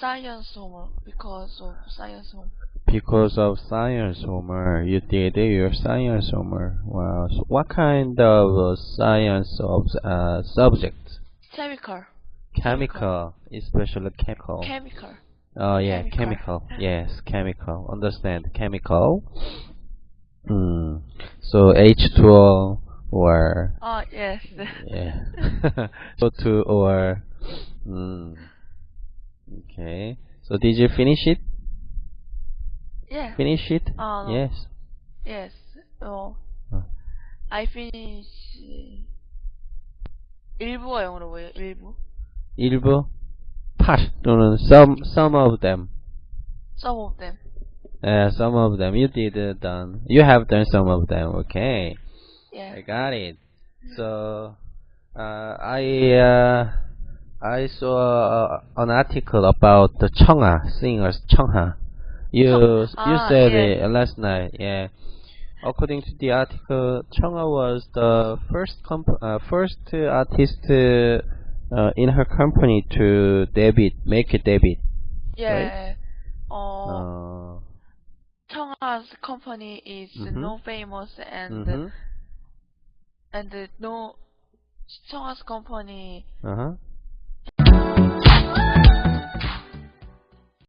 science homework because of science homework. Because of science homework, you did your science homework. Wow. So what kind of uh, science of uh, subject? Chemical. Chemical, especially chemical. Chemical. Oh yeah, Chemical. chemical. Yes, chemical. Understand chemical. Hmm. So H2O or Oh yes. yeah. so two or hmm. Okay. So did you finish it? yeah. Finish it? Uh, no. Yes. Yes. Oh. 어. I finish. 일부가 영어로 뭐예요? 일부? 일부 part 또는 some some of them. Some of them. Uh, some of them you did uh, done. You have done some of them. Okay. Yeah. I got it. So, uh, I uh, I saw uh, an article about the Chungha singers Chungha. You you Ah, said yeah. it last night. Yeah. According to the article, Chungha was the first comp- uh, first artist uh, in her company to debut, make a debut. Yeah. Uh, Uh, Chungha's company is Mhm. no famous and mhm. and no Chungha's company Uh huh.